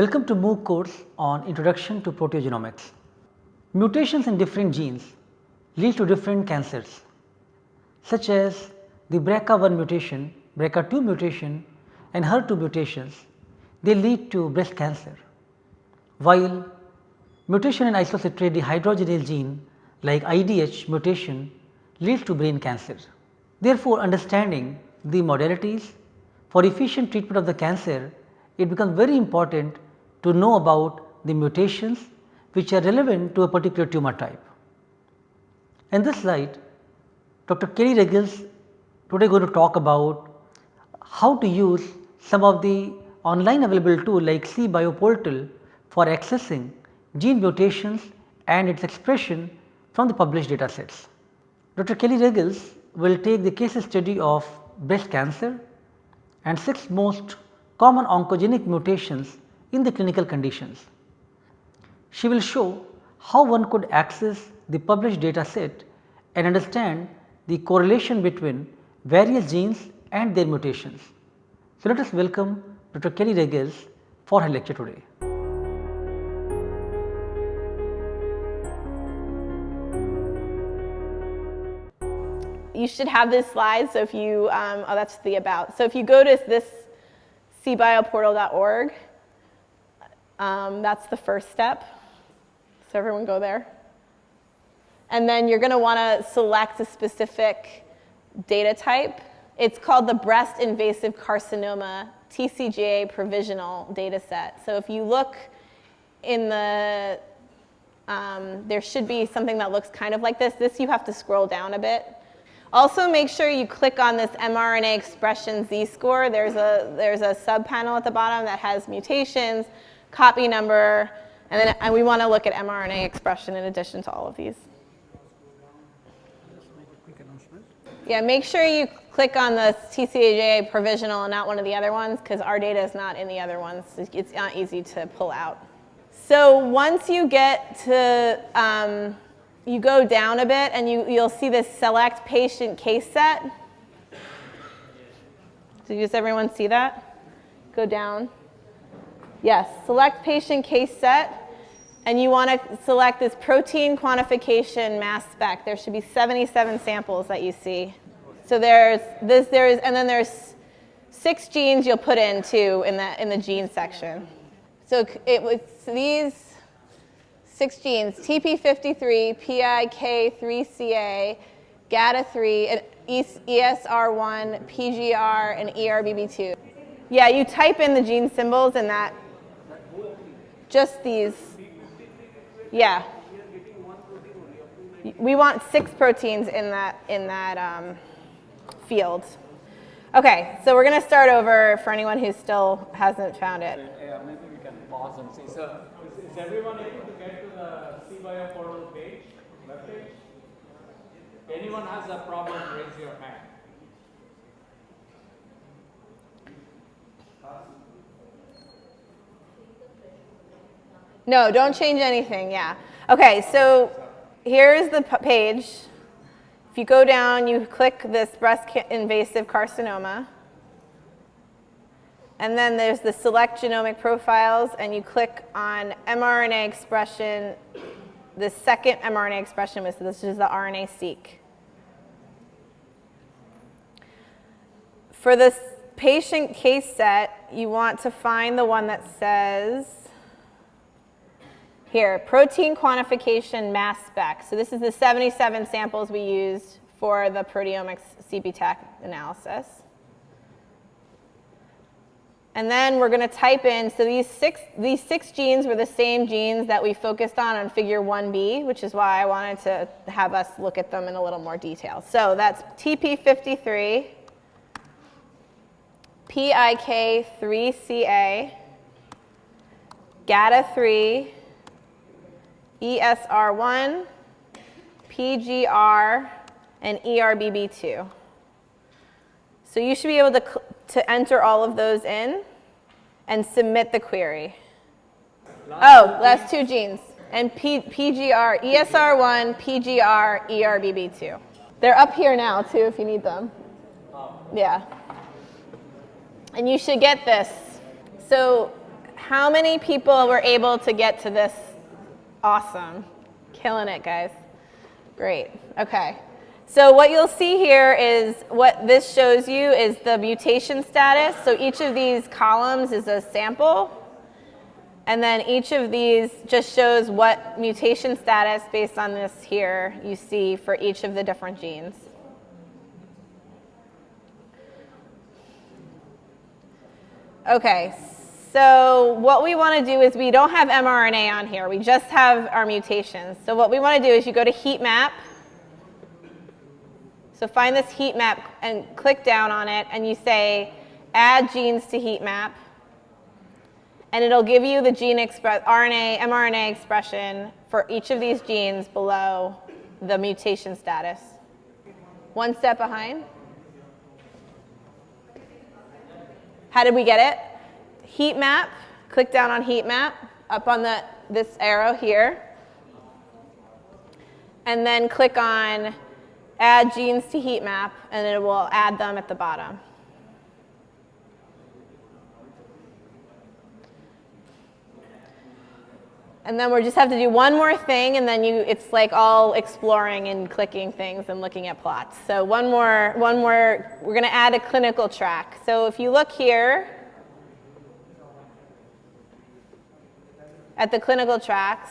Welcome to MOOC course on Introduction to Proteogenomics. Mutations in different genes lead to different cancers such as the BRCA1 mutation, BRCA2 mutation and HER2 mutations they lead to breast cancer, while mutation in isocitrate dehydrogenase gene like IDH mutation leads to brain cancer. Therefore, understanding the modalities for efficient treatment of the cancer, it becomes very important to know about the mutations which are relevant to a particular tumor type. In this slide, Dr. Kelly Ruggles today going to talk about how to use some of the online available tool like cBioPortal for accessing gene mutations and its expression from the published data sets. Dr. Kelly Ruggles will take the case study of breast cancer and 6 most common oncogenic mutations in the clinical conditions. She will show how one could access the published data set and understand the correlation between various genes and their mutations. So, let us welcome Dr. Kelly Ruggles for her lecture today. you should have this slide. So if you, um, oh, that's the about. So if you go to this cbioportal.org, um, that's the first step. So everyone go there. And then you're going to want to select a specific data type. It's called the breast invasive carcinoma TCGA provisional data set. So if you look in the, um, there should be something that looks kind of like this. This you have to scroll down a bit. Also make sure you click on this mRNA expression z-score. There's a, there's a subpanel at the bottom that has mutations, copy number, and then and we want to look at mRNA expression in addition to all of these. Yeah, make sure you click on the TCGA provisional and not one of the other ones because our data is not in the other ones. It's not easy to pull out. So once you get to um, you go down a bit and you, you'll see this select patient case set. Does everyone see that? Go down. Yes, select patient case set. And you want to select this protein quantification mass spec. There should be 77 samples that you see. So there's this, there's, and then there's six genes you'll put in too in the, in the gene section. So it was these six genes, TP53, PIK3CA, GATA3, ESR1, PGR, and ERBB2. Yeah, you type in the gene symbols and that, just these. Yeah. We want six proteins in that, in that um, field. Okay, so we're going to start over for anyone who still hasn't found it. Yeah, maybe we can pause and see. So, is, is everyone able to get to the cBioPortal page, web page? Anyone has a problem, raise your hand. No, don't change anything, yeah. Okay, so here's the page. If you go down, you click this breast invasive carcinoma. And then there's the select genomic profiles, and you click on mRNA expression. The second mRNA expression was this is the RNA-seq. For this patient case set, you want to find the one that says, here, protein quantification mass spec. So this is the 77 samples we used for the proteomics CPTAC analysis. And then we're going to type in, so these six, these six genes were the same genes that we focused on on figure 1b, which is why I wanted to have us look at them in a little more detail. So that's TP53, PIK3CA, GATA3, ESR1, PGR, and ERBB2. So you should be able to, to enter all of those in and submit the query. Oh, last two genes. And P, PGR, ESR1, PGR, ERBB2. They're up here now too if you need them. Yeah. And you should get this. So how many people were able to get to this? Awesome. Killing it, guys. Great. Okay. So what you'll see here is what this shows you is the mutation status. So each of these columns is a sample. And then each of these just shows what mutation status based on this here you see for each of the different genes. Okay, so what we want to do is we don't have mRNA on here. We just have our mutations. So what we want to do is you go to heat map. So find this heat map and click down on it and you say add genes to heat map. And it'll give you the gene express RNA, mRNA expression for each of these genes below the mutation status. One step behind. How did we get it? Heat map, click down on heat map, up on the, this arrow here. And then click on add genes to heat map, and it will add them at the bottom. And then we just have to do one more thing, and then you, it's like all exploring and clicking things and looking at plots. So one more, one more, we're going to add a clinical track. So if you look here at the clinical tracks,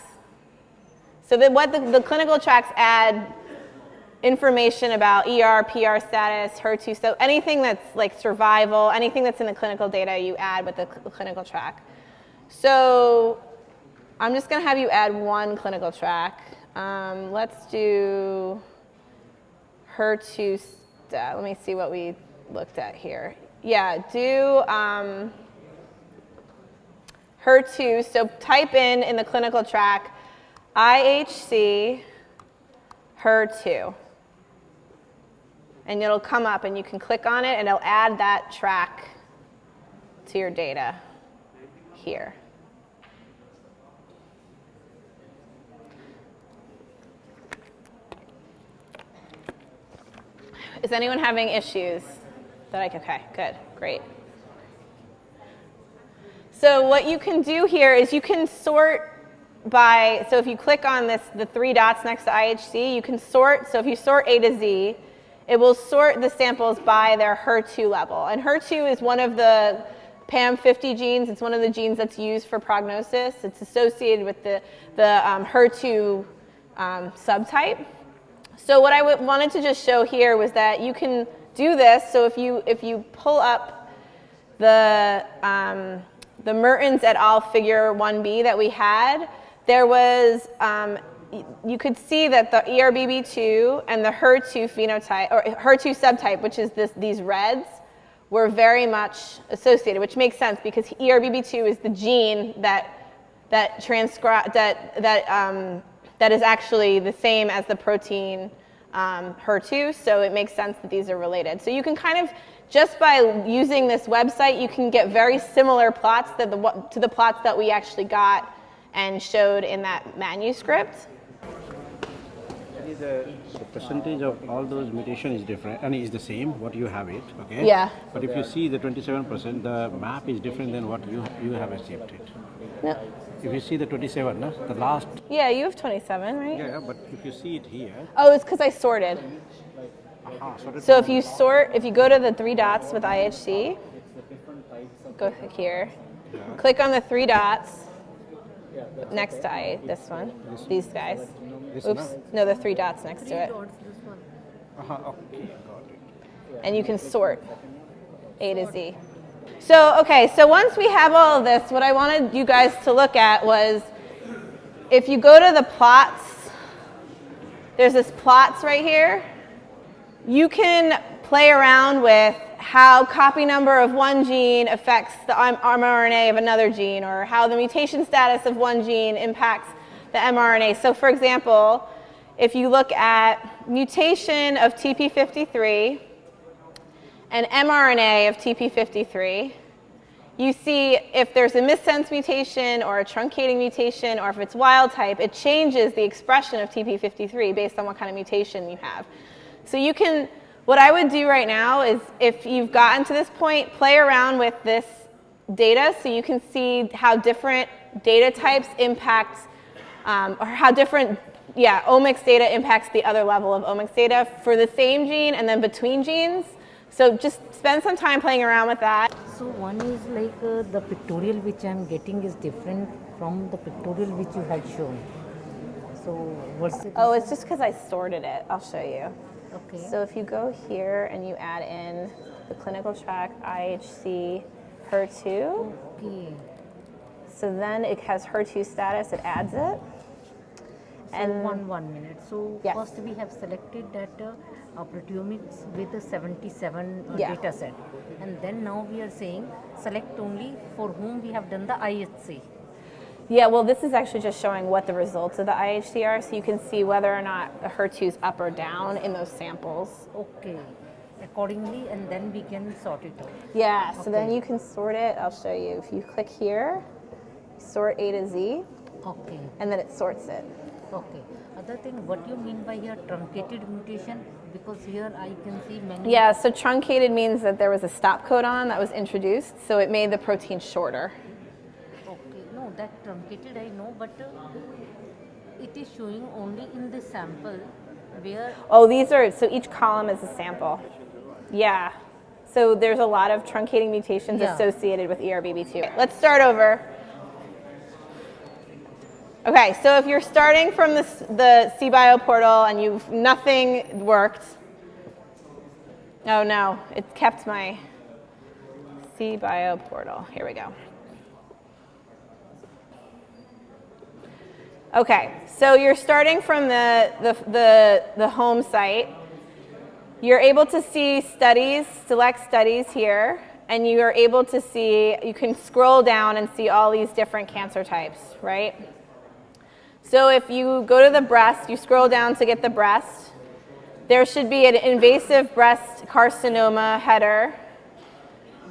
so that what the, the clinical tracks add information about ER, PR status, HER2, so anything that's like survival, anything that's in the clinical data you add with the cl clinical track. So I'm just going to have you add one clinical track. Um, let's do HER2. Let me see what we looked at here. Yeah, do um, HER2. So type in in the clinical track IHC HER2. And it'll come up and you can click on it and it'll add that track to your data here. Is anyone having issues? That I, okay, good, great. So what you can do here is you can sort by, so if you click on this, the three dots next to IHC, you can sort, so if you sort A to Z, it will sort the samples by their HER2 level. And HER2 is one of the PAM50 genes. It's one of the genes that's used for prognosis. It's associated with the, the um, HER2 um, subtype. So what I wanted to just show here was that you can do this. So if you, if you pull up the, um, the Mertins et al. figure 1b that we had, there was, um, you could see that the ERBB2 and the HER2 phenotype, or HER2 subtype, which is this, these reds, were very much associated, which makes sense because ERBB2 is the gene that, that, that, that um, that is actually the same as the protein um, HER2, so it makes sense that these are related. So you can kind of, just by using this website, you can get very similar plots the, to the plots that we actually got and showed in that manuscript. The, the percentage of all those mutations is different, and is the same, what you have it, okay? Yeah. But if you see the 27%, the map is different than what you, you have achieved it. No. If you see the 27, no? the last. Yeah, you have 27, right? Yeah, but if you see it here. Oh, it's because I sorted. Sorted So if you sort, if you go to the three dots with IHC, go here, click on the three dots next to I, this one, these guys. This Oops, one? no, the three dots next to it. Aha, okay, got it. and you can sort A to Z. So, okay, so once we have all of this, what I wanted you guys to look at was if you go to the plots, there's this plots right here. You can play around with how copy number of one gene affects the mRNA of another gene or how the mutation status of one gene impacts the mRNA. So for example, if you look at mutation of TP53 and mRNA of TP53, you see if there's a missense mutation or a truncating mutation or if it's wild type, it changes the expression of TP53 based on what kind of mutation you have. So you can, what I would do right now is if you've gotten to this point, play around with this data so you can see how different data types impact, um, or how different, yeah, omics data impacts the other level of omics data for the same gene and then between genes. So just spend some time playing around with that. So one is like uh, the pictorial which I am getting is different from the pictorial which you had shown. So what's it? Oh, it's just because I sorted it. I'll show you. okay. So if you go here and you add in the clinical track IHC HER2, okay. so then it has HER2 status, it adds it. So And one one minute. So Yes. first we have selected that uh, uh, proteomics with a 77 uh, Yeah. data set, and then now we are saying select only for whom we have done the IHC. yeah, well, this is actually just showing what the results of the IHC are, so you can see whether or not the HER2 is up or down in those samples. Okay. Accordingly, and then we can sort it out. Yeah, so then you can sort it. I'll show you. If you click here, sort A to Z, Okay. and then it sorts it. Okay. Other thing, what do you mean by here truncated mutation? Because here I can see many. Yeah, so truncated means that there was a stop codon that was introduced, so it made the protein shorter. Okay. No, that truncated I know, but uh, it is showing only in the sample where. Oh, these are, so each column is a sample. Yeah. So there's a lot of truncating mutations Yeah. associated with E ERBB2. Let's start over. Okay, so if you're starting from the, the cBioPortal and you've nothing worked, oh no, it kept my cBioPortal. Here we go. Okay, so you're starting from the, the, the, the home site. You're able to see studies, select studies here, and you are able to see, you can scroll down and see all these different cancer types, right? So if you go to the breast, you scroll down to get the breast, there should be an invasive breast carcinoma header,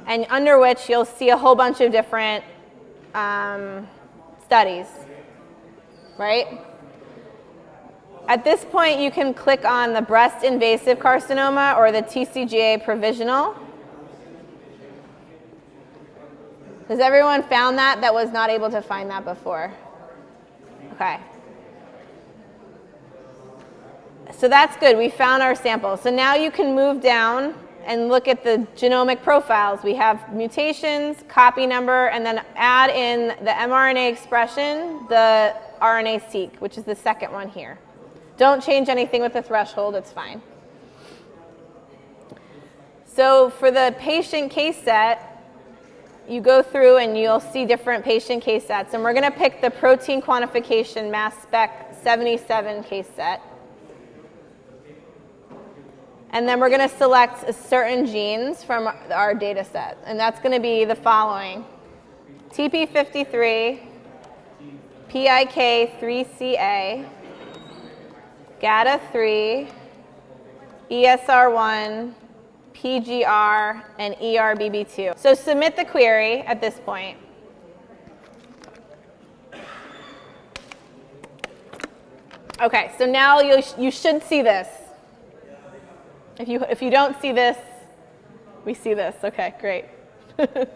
and under which you'll see a whole bunch of different um, studies, right? At this point, you can click on the breast invasive carcinoma or the TCGA provisional. Has everyone found that that was not able to find that before? Okay. So that's good. We found our sample. So now you can move down and look at the genomic profiles. We have mutations, copy number, and then add in the mRNA expression, the RNA-seq, which is the second one here. Don't change anything with the threshold, it's fine. So for the patient case set, you go through and you'll see different patient case sets. And we're going to pick the protein quantification mass spec 77 case set. And then we're going to select certain genes from our data set. And that's going to be the following. TP53, PIK3CA, GATA3, ESR1, PGR, and E ERBB2. So submit the query at this point. Okay, so now you, sh- you should see this. If you, if you don't see this, we see this. Okay, great.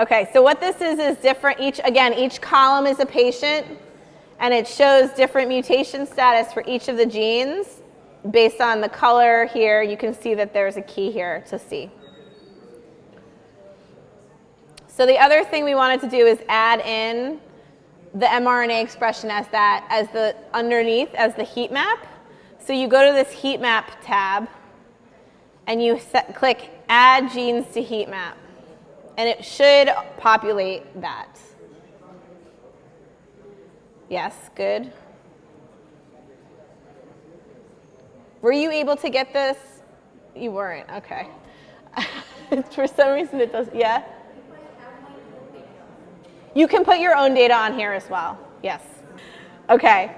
okay, so what this is is different. Each, again, each column is a patient, and it shows different mutation status for each of the genes. Based on the color here, you can see that there's a key here to see. So the other thing we wanted to do is add in the mRNA expression as that, as the underneath, as the heat map. So you go to this heat map tab, and you set, click Add Genes to Heat Map, and it should populate that. Yes, good. Were you able to get this? You weren't, okay. For some reason it does, yeah? You can put your own data on here as well, yes. Okay,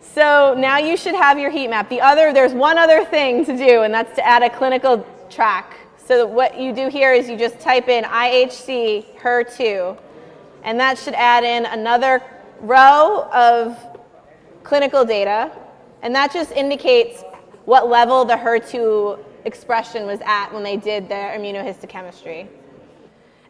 so now you should have your heat map. The other, there's one other thing to do, and that's to add a clinical track. So what you do here is you just type in IHC HER2, and that should add in another row of clinical data, and that just indicates what level the HER2 expression was at when they did their immunohistochemistry.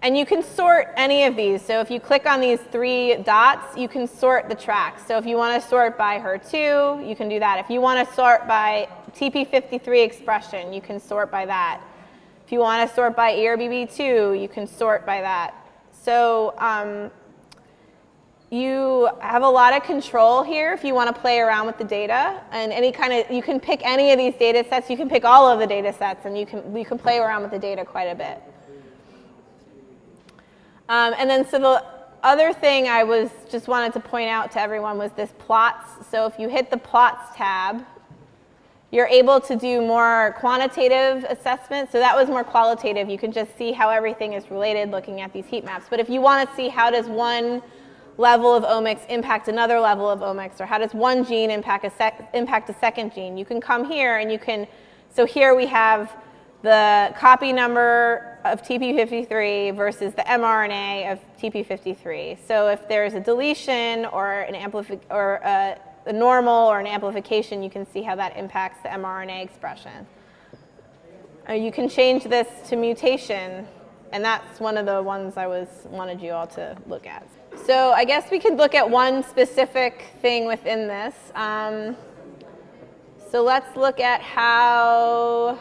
And you can sort any of these. So if you click on these three dots, you can sort the tracks. So if you want to sort by HER2, you can do that. If you want to sort by TP53 expression, you can sort by that. If you want to sort by ERBB2, you can sort by that. So um, you have a lot of control here if you want to play around with the data and any kind of you can pick any of these data sets. You can pick all of the data sets and you can you can play around with the data quite a bit. Um, and then so the other thing I was just wanted to point out to everyone was this plots. So if you hit the plots tab you're able to do more quantitative assessment so that was more qualitative. You can just see how everything is related looking at these heat maps. But if you want to see how does one level of omics impact another level of omics, or how does one gene impact a, impact a second gene. You can come here and you can, so here we have the copy number of TP53 versus the mRNA of TP53. So if there's a deletion or an or a, a normal or an amplification, you can see how that impacts the mRNA expression. Uh, you can change this to mutation, and that's one of the ones I was wanted you all to look at. So I guess we could look at one specific thing within this. Um, so let's look at how,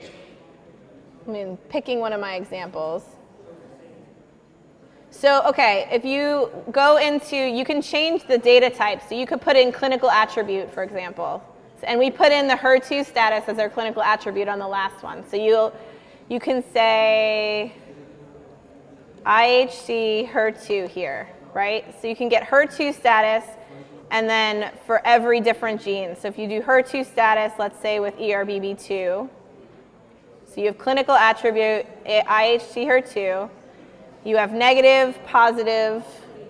I mean, picking one of my examples. So, okay, if you go into, you can change the data type. So you could put in clinical attribute, for example. And we put in the HER2 status as our clinical attribute on the last one. So you'll, you can say, IHC HER2 here, right? So you can get HER2 status and then for every different gene. So if you do HER2 status, let's say with ERBB2, so you have clinical attribute IHC HER2, you have negative, positive,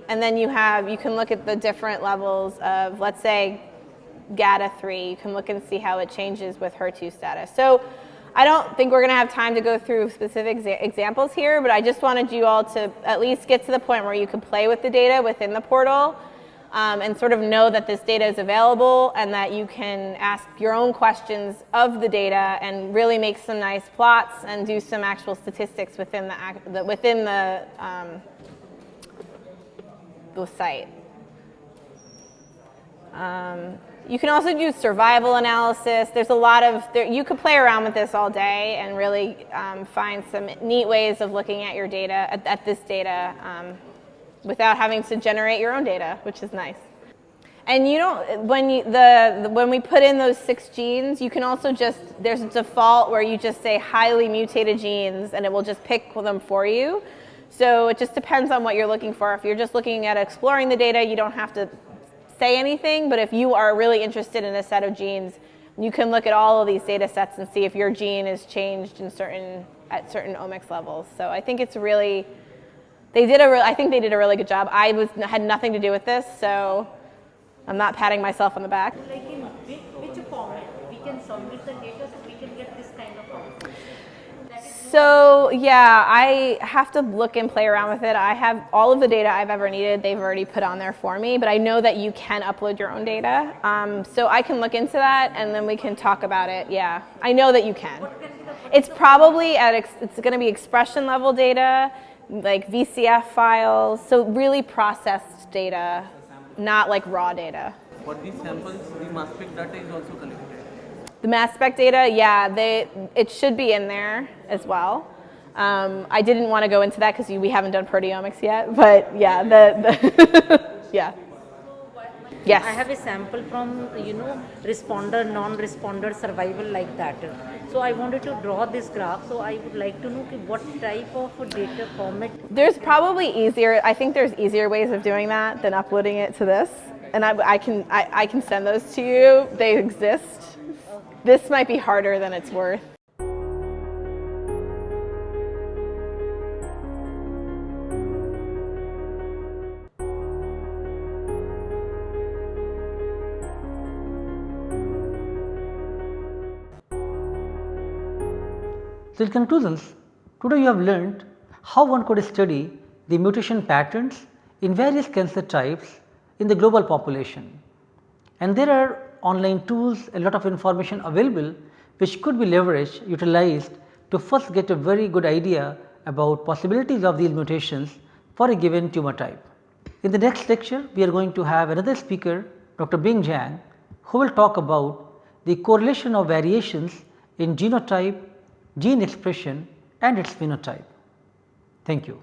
and then you have, you can look at the different levels of, let's say, GATA3. You can look and see how it changes with HER2 status. So I don't think we're going to have time to go through specific exa examples here, but I just wanted you all to at least get to the point where you can play with the data within the portal um, and sort of know that this data is available and that you can ask your own questions of the data and really make some nice plots and do some actual statistics within the, the within the, um, the site. Um, you can also do survival analysis. There's a lot of, there, you could play around with this all day and really um, find some neat ways of looking at your data, at, at this data, um, without having to generate your own data, which is nice. And you don't, when, you, the, the, when we put in those six genes, you can also just, there's a default where you just say highly mutated genes and it will just pick them for you. So it just depends on what you're looking for. If you're just looking at exploring the data, you don't have to say anything, but if you are really interested in a set of genes, you can look at all of these data sets and see if your gene is changed in certain, at certain omics levels. So I think it's really, they did a re- I think they did a really good job. I was, had nothing to do with this, so I'm not patting myself on the back. Like in which, format we can submit the data so we can get this kind of output. So yeah, I have to look and play around with it. I have all of the data I've ever needed. They've already put on there for me, but I know that you can upload your own data. Um, so I can look into that and then we can talk about it. Yeah, I know that you can. It's probably at ex- it's going to be expression level data, like VCF files. So really processed data, not like raw data. For these samples, the mass spec data is also collected. The mass spec data, yeah, they, it should be in there as well. Um, I didn't want to go into that because we haven't done proteomics yet, but yeah, the, the yeah. Yes. I have a sample from, you know, responder, non-responder survival like that. So I wanted to draw this graph. So I would like to know what type of data format. There's probably easier, I think there's easier ways of doing that than uploading it to this. And I, I can, I, I can send those to you. They exist. This might be harder than it's worth. So in conclusions, today you have learned how one could study the mutation patterns in various cancer types in the global population. And there are online tools, a lot of information available which could be leveraged, utilized to first get a very good idea about possibilities of these mutations for a given tumor type. In the next lecture, we are going to have another speaker Dr. Bing Zhang who will talk about the correlation of variations in genotype, gene expression and its phenotype. Thank you.